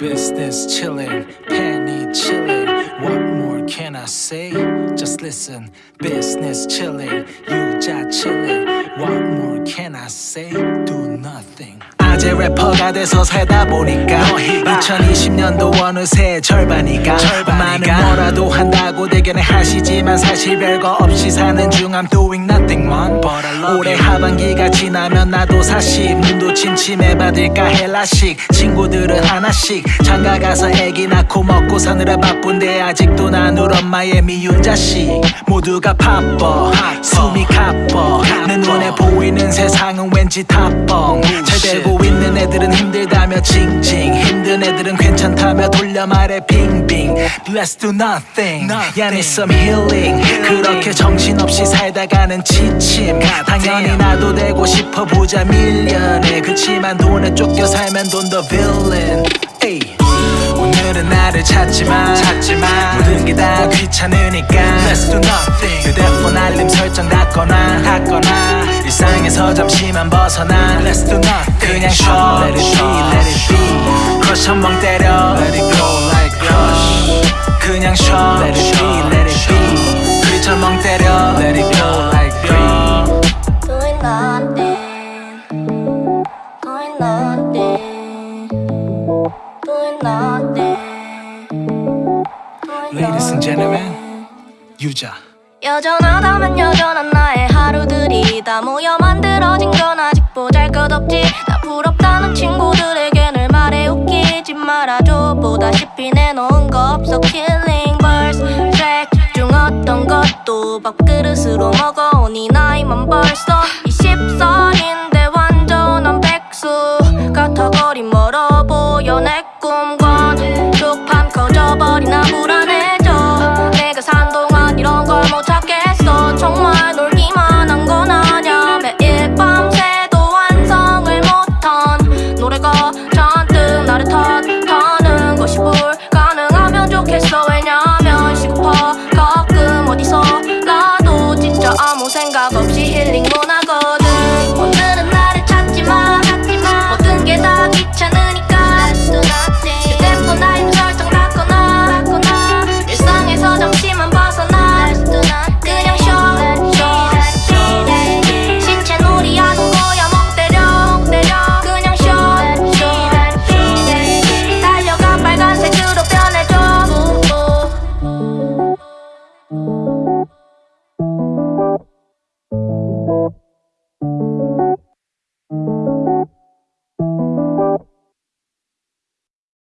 Business chilling, penny chilling. What more can I say? Just listen. Business chilling, 유자 chilling. What more can I say? Do nothing. 아재 래퍼가 돼서 살다 보니까 2020년도 어느새 절반이가 많은 뭐라도 한다고 대견해 하시지만 사실 별거 없이 사는 중 I'm doing nothing man. 올해 하반기가 지나면 나도 사실 눈도 침침해 받을까 헬라식 친구들은 하나씩 장가 가서 애기 낳고 먹고 사느라 바쁜데 아직도 난 우리 엄마의 미운 자식 모두가 바빠 숨이 가빠 내 눈에 보이는 세상은 왠지 타뻥 잘 되고 있는 애들은 힘들다며 징징. 힘든 애들은 괜찮다며 돌려 말해 빙빙. Let's do nothing. 야 need some healing. 그렇게 정신없이 살다가는 지침. 당연히 나도 되고 싶어 보자 밀려내 그치만 돈에 쫓겨 살면 돈 더 villain. 에이. 오늘은 나를 찾지마. 찾지마. 모든 게 다 귀찮으니까. Let's do 일상에서 잠시만 벗어나 Let's do nothing 그냥 쉬어 Let it be let it be crush 한 방 때려 Let it go like crush 그냥 쉬어 Let it be let it be 그리쳐 멍 때려 Let it go like crush Doing nothing, doing nothing, doing nothing, Ladies and gentlemen 유자 여전하다면 여전한 나의 하루들이 다 모여 만들어진 건 아직 보잘것없지. 나 부럽다는 친구들에게 늘 말해 웃기지 말아줘. 보다시피 내놓은 거 없어. Killing birds 트랙 중 어떤 것도 밥그릇으로 먹어 오니 나이만 벌써 20살인데